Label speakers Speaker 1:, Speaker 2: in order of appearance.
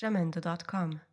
Speaker 1: Jamendo.com.